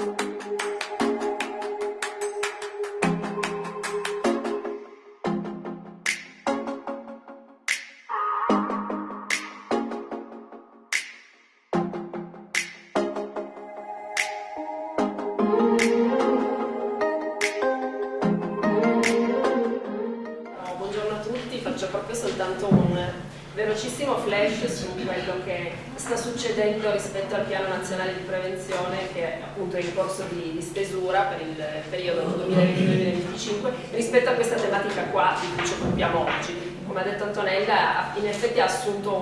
Buongiorno a tutti, faccio proprio soltanto un velocissimo flash su quello che sta succedendo rispetto al piano nazionale di prevenzione che appunto è in corso di, di stesura per il periodo 2020-2025 rispetto a questa tematica qua di cui ci occupiamo oggi. Come ha detto Antonella, in effetti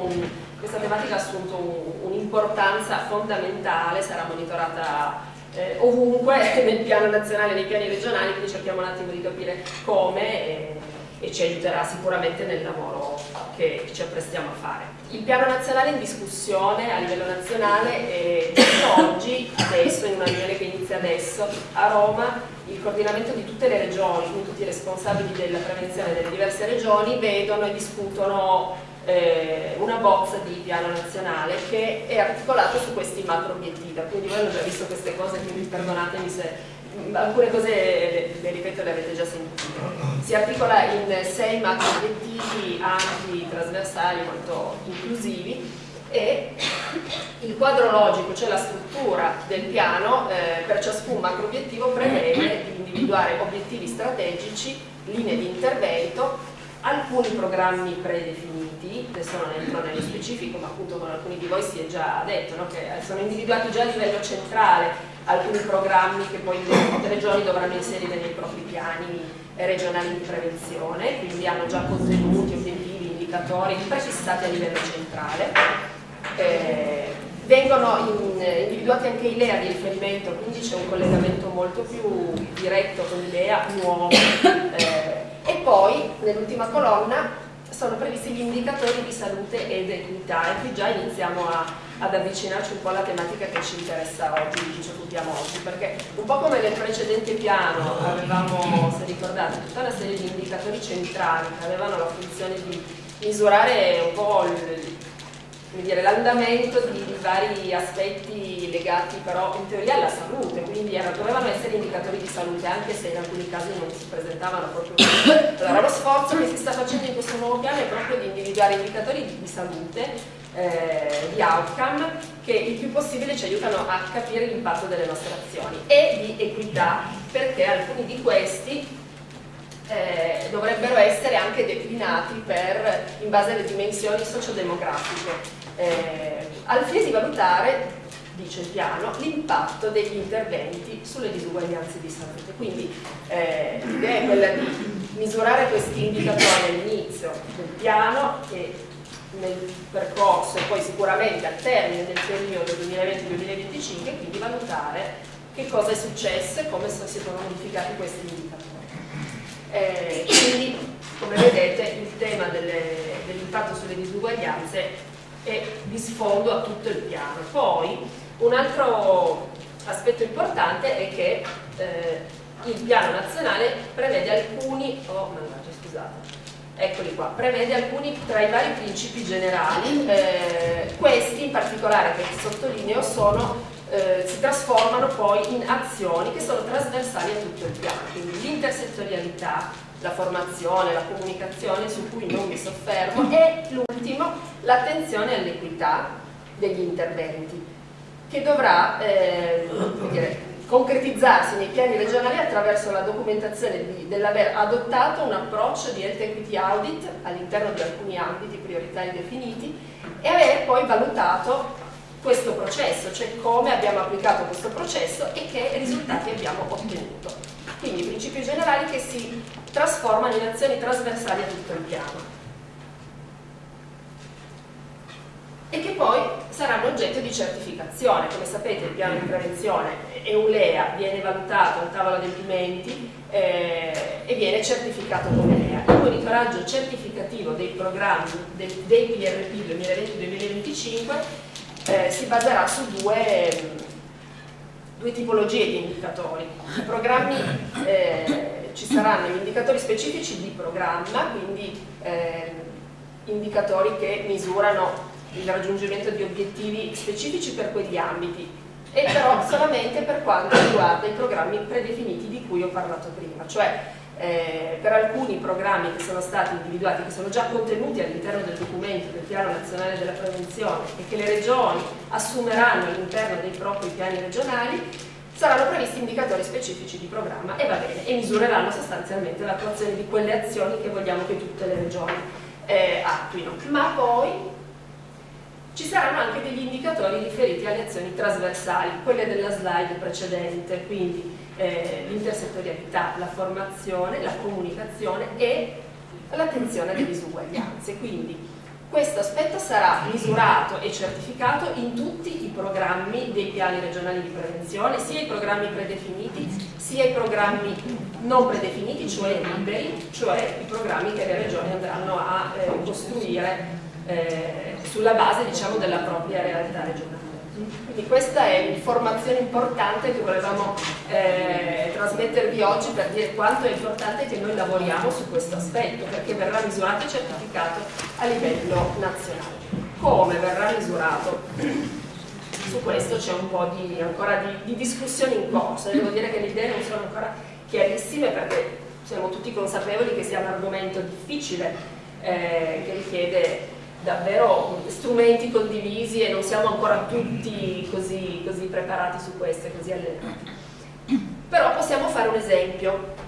un, questa tematica ha assunto un'importanza un fondamentale, sarà monitorata eh, ovunque nel piano nazionale, nei piani regionali, quindi cerchiamo un attimo di capire come e, e ci aiuterà sicuramente nel lavoro che ci apprestiamo a fare. Il piano nazionale è in discussione a livello nazionale e oggi, adesso, in una riunione che inizia adesso a Roma, il coordinamento di tutte le regioni, quindi tutti i responsabili della prevenzione delle diverse regioni, vedono e discutono eh, una bozza di piano nazionale che è articolato su questi macro obiettivi. Quindi voi avete già visto queste cose, quindi perdonatemi se alcune cose le, le ripeto le avete già sentite. Si articola in sei macro obiettivi ampi, trasversali, molto inclusivi e il quadro logico, cioè la struttura del piano, eh, per ciascun macro obiettivo prevede di individuare obiettivi strategici, linee di intervento, alcuni programmi predefiniti, adesso non entro nello specifico, ma appunto con alcuni di voi si è già detto no? che sono individuati già a livello centrale alcuni programmi che poi le regioni dovranno inserire nei propri piani regionali di prevenzione, quindi hanno già contenuti, obiettivi, indicatori prefissati a livello centrale. Eh, vengono in, individuati anche i LEA di riferimento, quindi c'è un collegamento molto più diretto con i LEA nuovi. Eh, e poi, nell'ultima colonna, sono previsti gli indicatori di salute ed equità e qui già iniziamo a, ad avvicinarci un po' alla tematica che ci interessa oggi, di cui ci occupiamo oggi, perché un po' come nel precedente piano avevamo, se ricordate, tutta una serie di indicatori centrali che avevano la funzione di misurare un po' l'andamento di, di, vari aspetti legati però in teoria alla salute, quindi era, dovevano essere indicatori di salute anche se in alcuni casi non si presentavano proprio. Allora lo sforzo che si sta facendo in questo nuovo piano è proprio di individuare indicatori di, di salute, eh, di outcome, che il più possibile ci aiutano a capire l'impatto delle nostre azioni e di equità, perché alcuni di questi eh, dovrebbero essere anche declinati per, in base alle dimensioni sociodemografiche eh, al fine di valutare, dice il piano, l'impatto degli interventi sulle disuguaglianze di salute. Quindi eh, l'idea è quella di misurare questi indicatori all'inizio del piano e nel percorso e poi sicuramente al termine del periodo 2020-2025 quindi valutare che cosa è successo e come si sono modificati questi indicatori. Eh, quindi, come vedete, il tema dell'impatto dell sulle disuguaglianze e di sfondo a tutto il piano. Poi un altro aspetto importante è che eh, il piano nazionale prevede alcuni, oh mannaggia scusate, eccoli qua, prevede alcuni tra i vari principi generali, eh, questi in particolare che sottolineo sono, eh, si trasformano poi in azioni che sono trasversali a tutto il piano, quindi l'intersettorialità, la formazione, la comunicazione su cui non mi soffermo e l'ultimo l'attenzione all'equità degli interventi che dovrà eh, dire, concretizzarsi nei piani regionali attraverso la documentazione dell'aver adottato un approccio di health equity audit all'interno di alcuni ambiti prioritari definiti e aver poi valutato questo processo, cioè come abbiamo applicato questo processo e che risultati abbiamo ottenuto. Quindi principi generali che si trasformano in azioni trasversali a tutto il piano e che poi saranno oggetto di certificazione. Come sapete il piano di prevenzione EULEA viene valutato in tavola adempimenti eh, e viene certificato come LEA. Il monitoraggio certificativo dei programmi del, dei PRP 2020-2025 eh, si baserà su due due tipologie di indicatori. I programmi, eh, ci saranno gli indicatori specifici di programma, quindi eh, indicatori che misurano il raggiungimento di obiettivi specifici per quegli ambiti. e però solamente per quanto riguarda i programmi predefiniti di cui ho parlato prima, cioè eh, per alcuni programmi che sono stati individuati, che sono già contenuti all'interno del documento del Piano Nazionale della Prevenzione e che le regioni assumeranno all'interno dei propri piani regionali, saranno previsti indicatori specifici di programma e va bene, e misureranno sostanzialmente l'attuazione di quelle azioni che vogliamo che tutte le regioni eh, attuino. Ma poi ci saranno anche degli indicatori riferiti alle azioni trasversali, quelle della slide precedente, quindi eh, l'intersettorialità, la formazione, la comunicazione e l'attenzione alle disuguaglianze. Quindi questo aspetto sarà misurato e certificato in tutti i programmi dei piani regionali di prevenzione, sia i programmi predefiniti, sia i programmi non predefiniti, cioè liberi, cioè i programmi che le regioni andranno a eh, costruire eh, sulla base diciamo, della propria realtà regionale. Quindi questa è l'informazione importante che volevamo eh, trasmettervi oggi per dire quanto è importante che noi lavoriamo su questo aspetto, perché verrà misurato e certificato a livello nazionale. Come verrà misurato? Su questo c'è un po' di, ancora di, di discussione in corso, devo dire che le idee non sono ancora chiarissime perché siamo tutti consapevoli che sia un argomento difficile eh, che richiede davvero strumenti condivisi e non siamo ancora tutti così, così preparati su questo e così allenati. Però possiamo fare un esempio.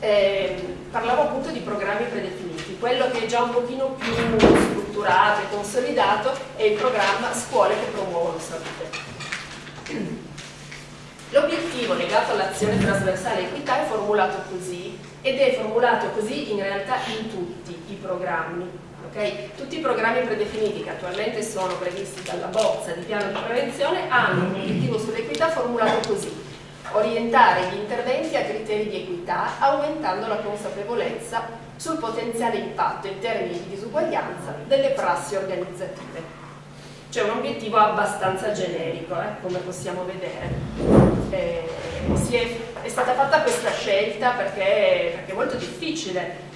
Eh, parlavo appunto di programmi predefiniti, quello che è già un pochino più strutturato e consolidato è il programma Scuole che promuovono salute. L'obiettivo legato all'azione trasversale equità è formulato così ed è formulato così in realtà in tutti i programmi Okay? Tutti i programmi predefiniti che attualmente sono previsti dalla bozza di piano di prevenzione hanno un obiettivo sull'equità formulato così orientare gli interventi a criteri di equità aumentando la consapevolezza sul potenziale impatto in termini di disuguaglianza delle prassi organizzative. C'è un obiettivo abbastanza generico, eh, come possiamo vedere. Eh, è, è, stata fatta questa scelta perché, perché è molto difficile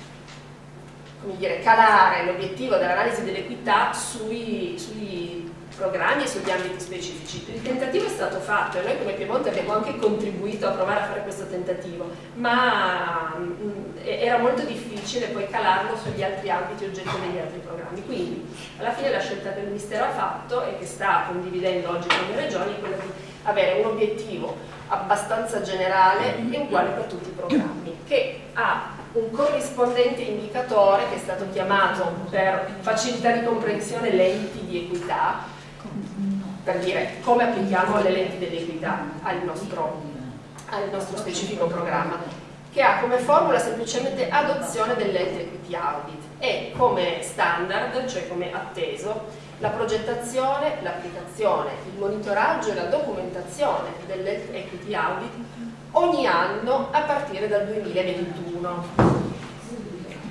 dire, calare l'obiettivo dell'analisi dell'equità sui, sui programmi e sugli ambiti specifici. Il tentativo è stato fatto e noi come Piemonte abbiamo anche contribuito a provare a fare questo tentativo, ma mh, mm, era molto difficile poi calarlo sugli altri ambiti oggetto degli altri programmi. Quindi alla fine la scelta che il Ministero ha fatto e che sta condividendo oggi con le regioni è quella di avere un obiettivo abbastanza generale e uguale per tutti i programmi, che ha un corrispondente indicatore che è stato chiamato per facilità di comprensione lenti di equità, per dire come applichiamo le lenti dell'equità al nostro, al nostro specifico programma, che ha come formula semplicemente adozione dell'ente equity audit e come standard, cioè come atteso, la progettazione, l'applicazione, il monitoraggio e la documentazione dell'ente equity audit ogni anno a partire dal 2021.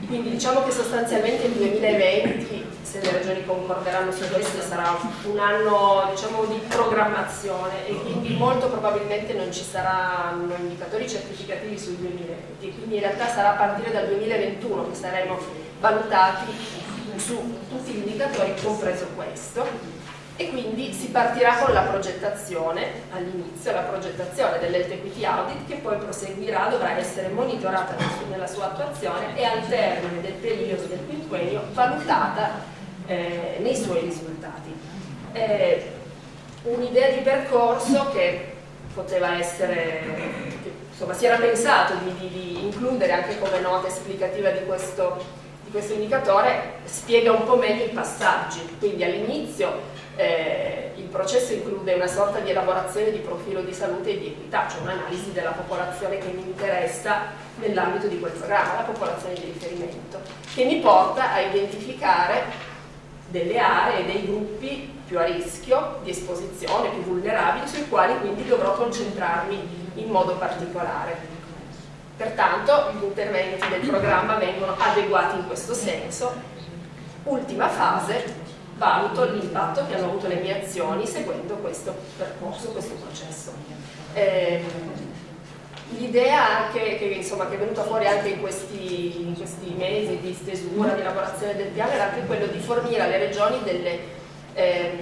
Quindi diciamo che sostanzialmente il 2020, se le regioni concorderanno su questo, sarà un anno diciamo, di programmazione e quindi molto probabilmente non ci saranno indicatori certificativi sul 2020, quindi in realtà sarà a partire dal 2021 che saremo valutati su tutti gli indicatori, compreso questo e quindi si partirà con la progettazione all'inizio, la progettazione dell'Health Equity Audit che poi proseguirà, dovrà essere monitorata nella sua attuazione e al termine del periodo del quinquennio valutata eh, nei suoi risultati. Eh, Un'idea di percorso che poteva essere, che, insomma si era pensato di, di, di includere anche come nota esplicativa di questo, questo indicatore, spiega un po' meglio i passaggi, quindi all'inizio eh, il processo include una sorta di elaborazione di profilo di salute e di equità, cioè un'analisi della popolazione che mi interessa nell'ambito di quel programma, la popolazione di riferimento, che mi porta a identificare delle aree e dei gruppi più a rischio di esposizione, più vulnerabili, sui quali quindi dovrò concentrarmi in modo particolare. Pertanto gli interventi del programma vengono adeguati in questo senso. Ultima fase, valuto l'impatto che hanno avuto le mie azioni seguendo questo percorso, questo processo. Eh, L'idea che, insomma, che, è venuta fuori anche in questi, in questi, mesi di stesura, di elaborazione del piano, era anche quello di fornire alle regioni delle, eh,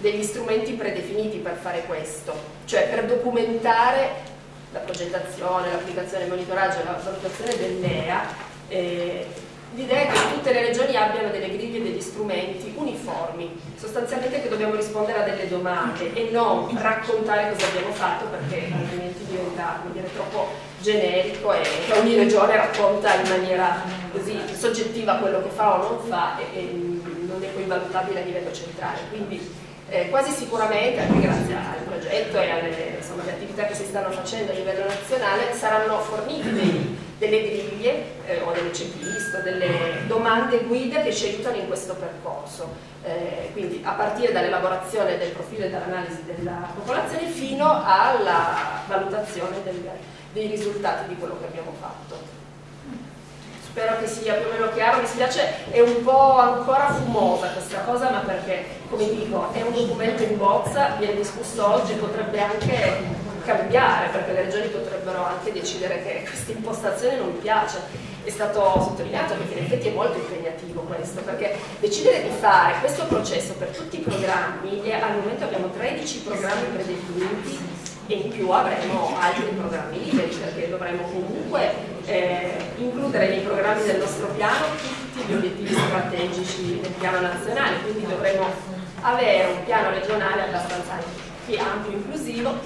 degli strumenti predefiniti per fare questo, cioè per documentare la progettazione, l'applicazione, il monitoraggio e la valutazione dell'EA, eh, l'idea è che tutte le regioni abbiano delle griglie e degli strumenti uniformi, sostanzialmente che dobbiamo rispondere a delle domande e non raccontare cosa abbiamo fatto perché altrimenti diventa dire, troppo generico e ogni regione racconta in maniera così soggettiva quello che fa o non fa e, e non è poi valutabile a livello centrale. Quindi eh, quasi sicuramente, anche grazie al progetto e alle, insomma, attività che si stanno facendo a livello nazionale, saranno fornite dei, delle griglie eh, o delle checklist o delle domande guida che ci aiutano in questo percorso. Eh, quindi a partire dall'elaborazione del profilo e dall'analisi della popolazione fino alla valutazione del, dei risultati di quello che abbiamo fatto spero che sia più o meno chiaro, mi spiace, è un po' ancora fumosa questa cosa, ma perché, come dico, è un documento in bozza, viene discusso oggi, potrebbe anche cambiare, perché le regioni potrebbero anche decidere che questa impostazione non piace. È stato sottolineato perché in effetti è molto impegnativo questo, perché decidere di fare questo processo per tutti i programmi, e al momento abbiamo 13 programmi predefiniti, e in più avremo altri programmi liberi perché dovremo comunque eh, includere nei programmi del nostro piano tutti gli obiettivi strategici del piano nazionale, quindi dovremo avere un piano regionale abbastanza ampio, inclusivo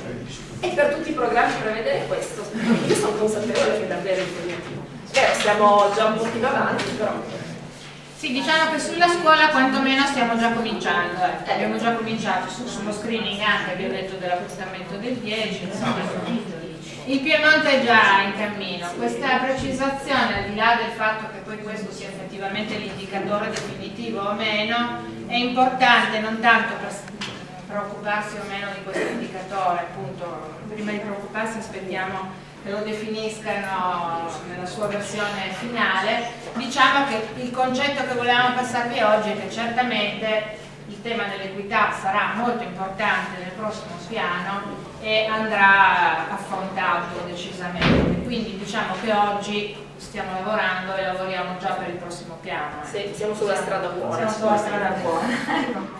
e per tutti i programmi prevedere questo. Io sono consapevole che è davvero impegnativo. Vero, siamo già un pochino avanti, però sì, diciamo che sulla scuola quantomeno stiamo già cominciando, eh. abbiamo già cominciato su, sullo screening anche, abbiamo detto dell'appuntamento del 10, insomma, il Piemonte è già in cammino. Questa precisazione, al di là del fatto che poi questo sia effettivamente l'indicatore definitivo o meno, è importante non tanto per preoccuparsi o meno di questo indicatore, appunto, prima di preoccuparsi aspettiamo che lo definiscano nella sua versione finale, diciamo che il concetto che volevamo passarvi oggi è che certamente il tema dell'equità sarà molto importante nel prossimo piano e andrà affrontato decisamente. Quindi diciamo che oggi stiamo lavorando e lavoriamo già per il prossimo piano. Sì, siamo sulla strada buona. Siamo sulla strada buona.